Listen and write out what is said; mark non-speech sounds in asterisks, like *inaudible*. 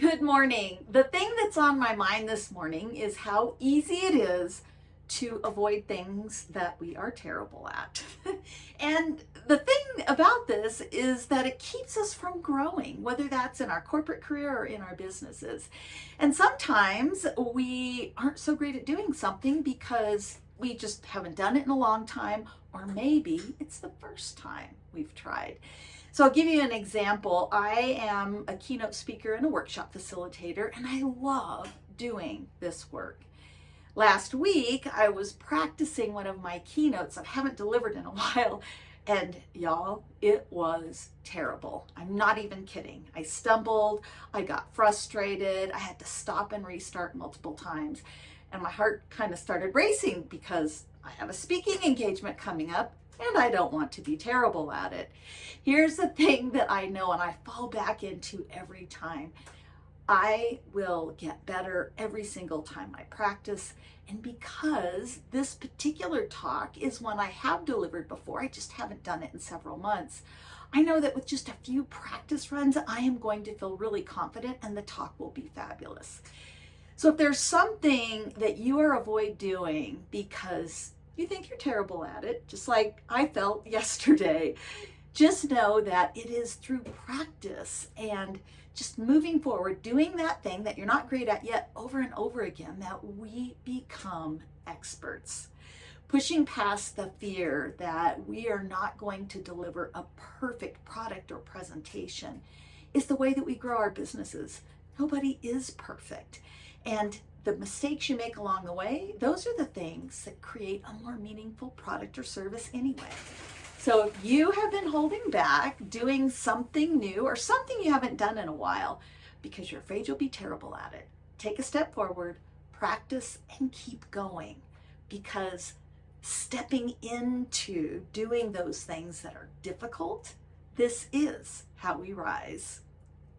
Good morning. The thing that's on my mind this morning is how easy it is to avoid things that we are terrible at. *laughs* and the thing about this is that it keeps us from growing, whether that's in our corporate career or in our businesses. And sometimes we aren't so great at doing something because we just haven't done it in a long time, or maybe it's the first time we've tried. So I'll give you an example. I am a keynote speaker and a workshop facilitator, and I love doing this work. Last week, I was practicing one of my keynotes I haven't delivered in a *laughs* while, and y'all, it was terrible. I'm not even kidding. I stumbled, I got frustrated, I had to stop and restart multiple times, and my heart kind of started racing because I have a speaking engagement coming up and I don't want to be terrible at it. Here's the thing that I know and I fall back into every time. I will get better every single time I practice. And because this particular talk is one I have delivered before, I just haven't done it in several months. I know that with just a few practice runs, I am going to feel really confident and the talk will be fabulous. So if there's something that you are avoid doing because you think you're terrible at it, just like I felt *laughs* yesterday. Just know that it is through practice and just moving forward, doing that thing that you're not great at yet over and over again, that we become experts. Pushing past the fear that we are not going to deliver a perfect product or presentation is the way that we grow our businesses. Nobody is perfect. And the mistakes you make along the way, those are the things that create a more meaningful product or service anyway. So if you have been holding back doing something new or something you haven't done in a while because you're afraid you'll be terrible at it, take a step forward, practice and keep going because stepping into doing those things that are difficult, this is how we rise.